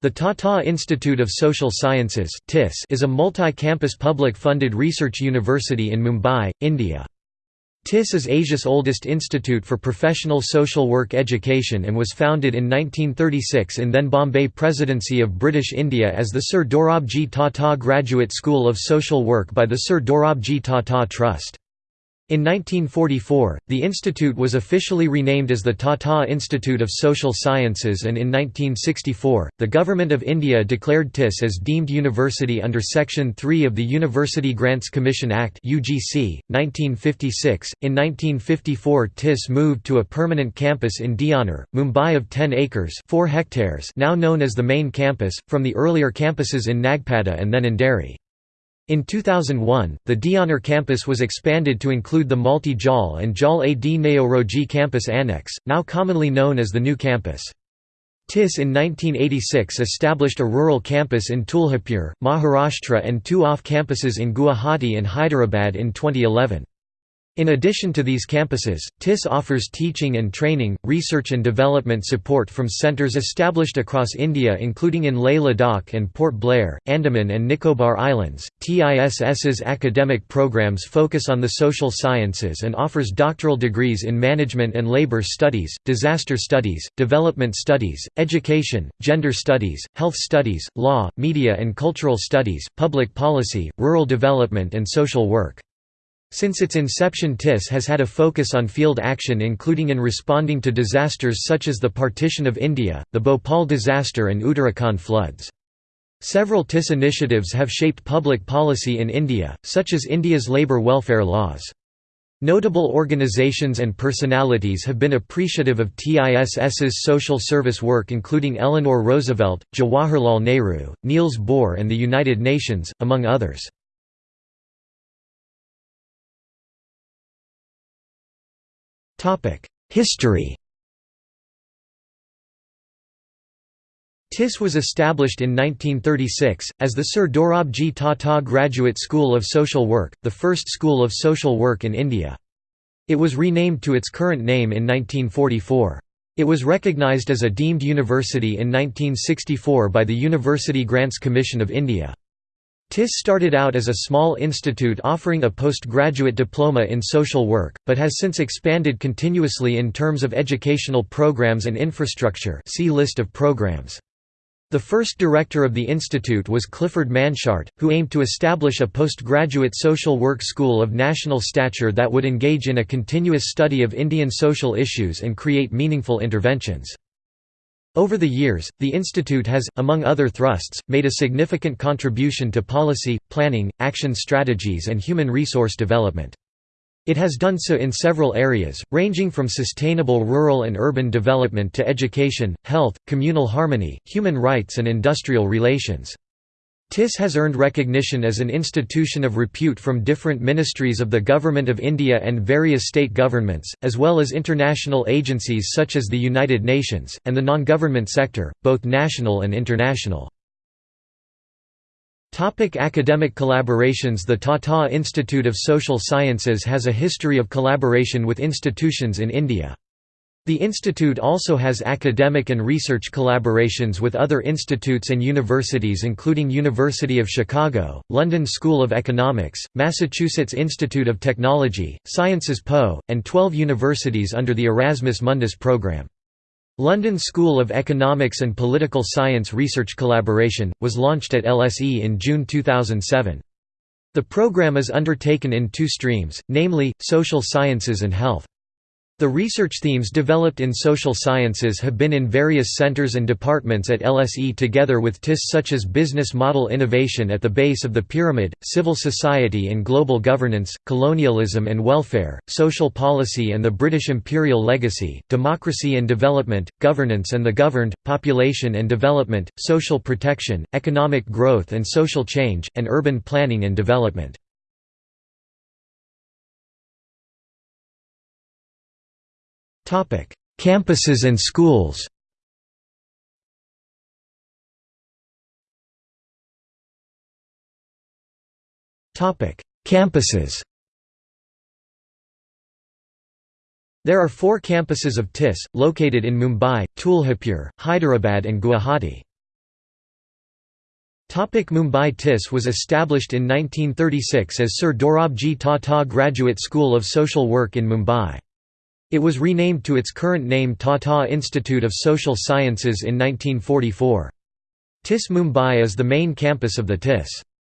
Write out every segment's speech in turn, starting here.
The Tata Institute of Social Sciences is a multi-campus public-funded research university in Mumbai, India. TIS is Asia's oldest institute for professional social work education and was founded in 1936 in then Bombay Presidency of British India as the Sir Dorabji Tata Graduate School of Social Work by the Sir Dorabji Tata Trust. In 1944, the institute was officially renamed as the Tata Institute of Social Sciences and in 1964, the Government of India declared TIS as deemed university under Section 3 of the University Grants Commission Act UGC, 1956. In 1954 TIS moved to a permanent campus in Deonar, Mumbai of 10 acres 4 hectares now known as the main campus, from the earlier campuses in Nagpada and then in Delhi. In 2001, the Deonar campus was expanded to include the Malti Jal and Jal Ad Naoroji campus annex, now commonly known as the new campus. TIS in 1986 established a rural campus in Tuljapur, Maharashtra and two off-campuses in Guwahati and Hyderabad in 2011. In addition to these campuses, TIS offers teaching and training, research and development support from centres established across India including in Leh Ladakh and Port Blair, Andaman and Nicobar Islands. TISS's academic programs focus on the social sciences and offers doctoral degrees in management and labour studies, disaster studies, development studies, education, gender studies, health studies, law, media and cultural studies, public policy, rural development and social work. Since its inception TIS has had a focus on field action including in responding to disasters such as the partition of India, the Bhopal disaster and Uttarakhand floods. Several TIS initiatives have shaped public policy in India, such as India's labour welfare laws. Notable organizations and personalities have been appreciative of TISS's social service work including Eleanor Roosevelt, Jawaharlal Nehru, Niels Bohr and the United Nations, among others. History TIS was established in 1936, as the Sir Dorabji Tata Graduate School of Social Work, the first school of social work in India. It was renamed to its current name in 1944. It was recognised as a deemed university in 1964 by the University Grants Commission of India. TIS started out as a small institute offering a postgraduate diploma in social work, but has since expanded continuously in terms of educational programs and infrastructure see list of programs. The first director of the institute was Clifford Manshardt, who aimed to establish a postgraduate social work school of national stature that would engage in a continuous study of Indian social issues and create meaningful interventions. Over the years, the institute has, among other thrusts, made a significant contribution to policy, planning, action strategies and human resource development. It has done so in several areas, ranging from sustainable rural and urban development to education, health, communal harmony, human rights and industrial relations. TIS has earned recognition as an institution of repute from different ministries of the Government of India and various state governments, as well as international agencies such as the United Nations, and the non-government sector, both national and international. Academic collaborations The Tata Institute of Social Sciences has a history of collaboration with institutions in India. The institute also has academic and research collaborations with other institutes and universities including University of Chicago, London School of Economics, Massachusetts Institute of Technology, Sciences Po, and 12 universities under the Erasmus Mundus program. London School of Economics and Political Science Research Collaboration, was launched at LSE in June 2007. The program is undertaken in two streams, namely, social sciences and health. The research themes developed in social sciences have been in various centers and departments at LSE together with TIS such as business model innovation at the base of the pyramid, civil society and global governance, colonialism and welfare, social policy and the British imperial legacy, democracy and development, governance and the governed, population and development, social protection, economic growth and social change, and urban planning and development. Campuses and schools. Campuses. There are four campuses of TIS, located in Mumbai, Tuljapur, Hyderabad and Guwahati. Mumbai TIS was established in 1936 as Sir Dorabji Tata Graduate School of Social Work in Mumbai. It was renamed to its current name Tata Institute of Social Sciences in 1944. TIS Mumbai is the main campus of the TIS.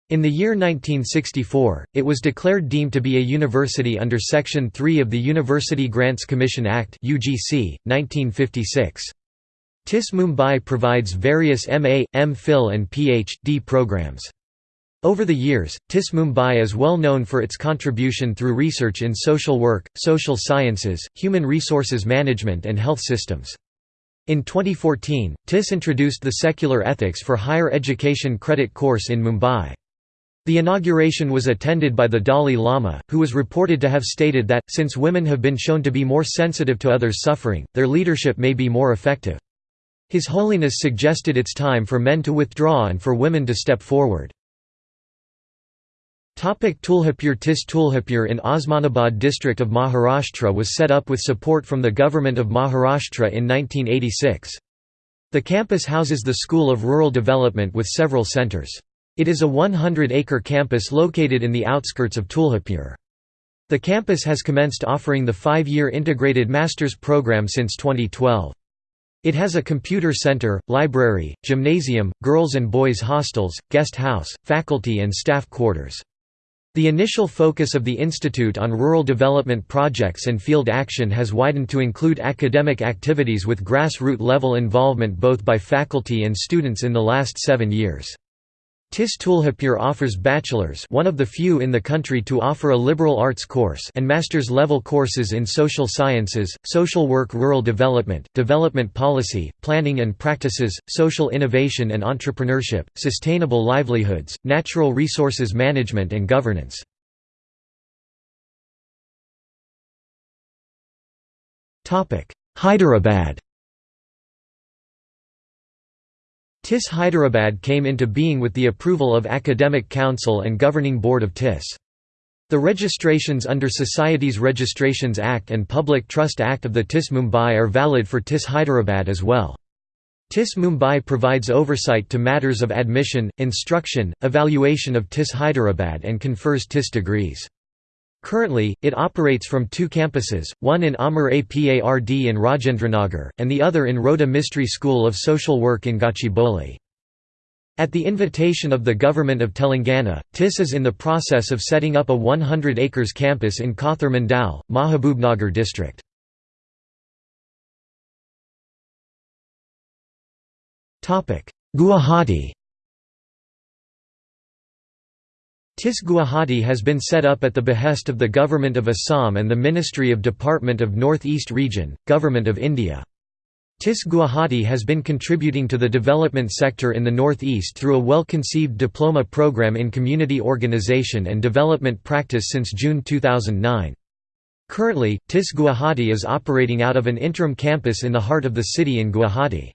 In the year 1964, it was declared deemed to be a university under Section 3 of the University Grants Commission Act UGC, 1956. TIS Mumbai provides various MA, MPhil and Ph.D. programs. Over the years, TIS Mumbai is well known for its contribution through research in social work, social sciences, human resources management and health systems. In 2014, TIS introduced the Secular Ethics for Higher Education credit course in Mumbai. The inauguration was attended by the Dalai Lama, who was reported to have stated that, since women have been shown to be more sensitive to others' suffering, their leadership may be more effective. His Holiness suggested it's time for men to withdraw and for women to step forward. Tuljapur TIS Tuljapur in Osmanabad district of Maharashtra was set up with support from the Government of Maharashtra in 1986. The campus houses the School of Rural Development with several centres. It is a 100-acre campus located in the outskirts of Tuljapur. The campus has commenced offering the five-year integrated master's program since 2012. It has a computer center, library, gymnasium, girls and boys hostels, guest house, faculty and staff quarters. The initial focus of the institute on rural development projects and field action has widened to include academic activities with grassroots level involvement both by faculty and students in the last seven years. TIS Tuljapur offers bachelor's one of the few in the country to offer a liberal arts course and master's level courses in social sciences, social work rural development, development policy, planning and practices, social innovation and entrepreneurship, sustainable livelihoods, natural resources management and governance. Hyderabad TIS Hyderabad came into being with the approval of Academic Council and Governing Board of TIS. The registrations under Societies Registrations Act and Public Trust Act of the TIS Mumbai are valid for TIS Hyderabad as well. TIS Mumbai provides oversight to matters of admission, instruction, evaluation of TIS Hyderabad and confers TIS degrees. Currently, it operates from two campuses, one in Amar Apard in Rajendranagar, and the other in Roda Mistry School of Social Work in Gachibowli. At the invitation of the Government of Telangana, TIS is in the process of setting up a 100 acres campus in Kothur Mandal, Mahabubnagar district. Guwahati TIS Guwahati has been set up at the behest of the Government of Assam and the Ministry of Department of North East Region, Government of India. TIS Guwahati has been contributing to the development sector in the Northeast through a well-conceived diploma program in community organization and development practice since June 2009. Currently, TIS Guwahati is operating out of an interim campus in the heart of the city in Guwahati.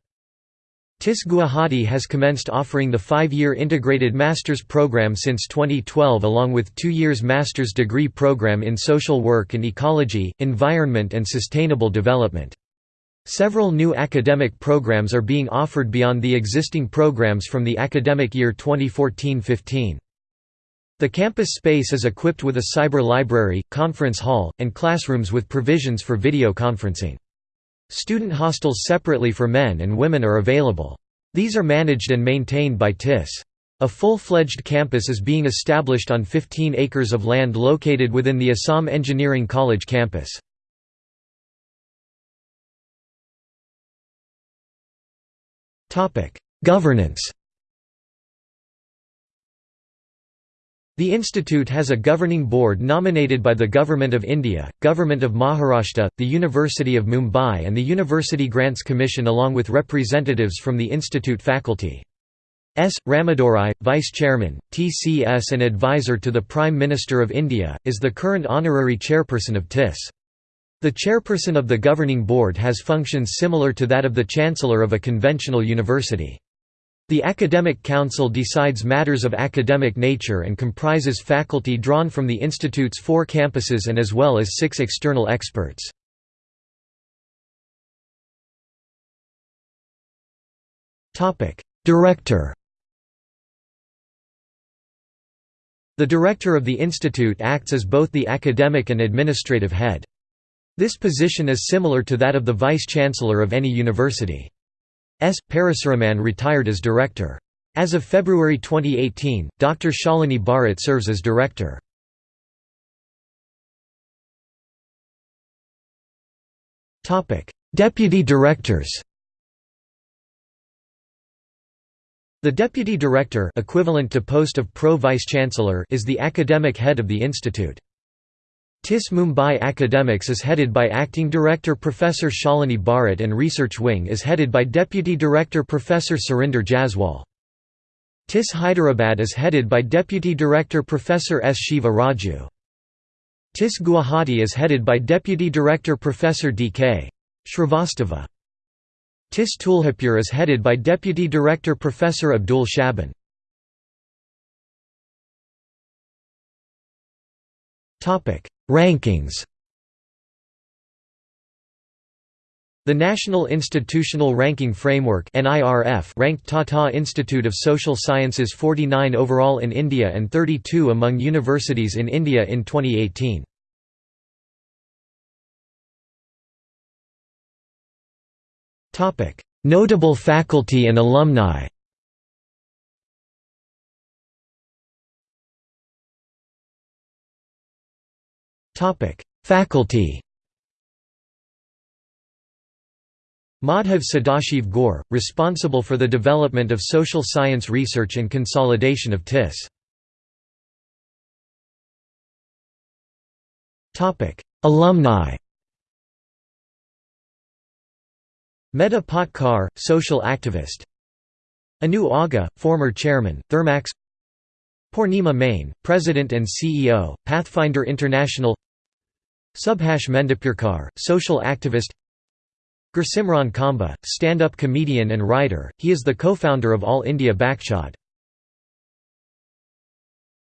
TIS Guwahati has commenced offering the five-year integrated master's program since 2012 along with two years master's degree program in social work and ecology, environment and sustainable development. Several new academic programs are being offered beyond the existing programs from the academic year 2014–15. The campus space is equipped with a cyber library, conference hall, and classrooms with provisions for video conferencing. Student hostels separately for men and women are available. These are managed and maintained by TIS. A full-fledged campus is being established on 15 acres of land located within the Assam Engineering College campus. Governance The institute has a governing board nominated by the Government of India, Government of Maharashtra, the University of Mumbai and the University Grants Commission along with representatives from the institute faculty. S. Ramadorai, Vice Chairman, TCS and advisor to the Prime Minister of India, is the current honorary chairperson of TIS. The chairperson of the governing board has functions similar to that of the chancellor of a conventional university. The Academic Council decides matters of academic nature and comprises faculty drawn from the institute's four campuses and as well as six external experts. Director The director of the institute acts as both the academic and administrative head. This position is similar to that of the vice-chancellor of any university. S. Parasuraman retired as director. As of February 2018, Dr. Shalini Bharat serves as director. Deputy directors The deputy director equivalent to post of pro-vice-chancellor is the academic head of the institute. TIS Mumbai Academics is headed by Acting Director Professor Shalini Bharat and Research Wing is headed by Deputy Director Professor Surinder Jaswal. TIS Hyderabad is headed by Deputy Director Professor S. Shiva Raju. TIS Guwahati is headed by Deputy Director Professor D.K. Shrivastava. TIS Tuljapur is headed by Deputy Director Professor Abdul Shaban. Rankings The National Institutional Ranking Framework (NIRF) ranked Tata Institute of Social Sciences 49 overall in India and 32 among universities in India in 2018. Topic: Notable faculty and alumni Faculty Madhav Sadashiv Gore, responsible for the development of social science research and consolidation of TIS. Alumni Medha Patkar, social activist Anu Aga, former chairman, Thermax Purnima Mane, president and CEO, Pathfinder International Subhash Mendapurkar, social activist Gursimran Khamba, stand-up comedian and writer, he is the co-founder of All India Bakchod.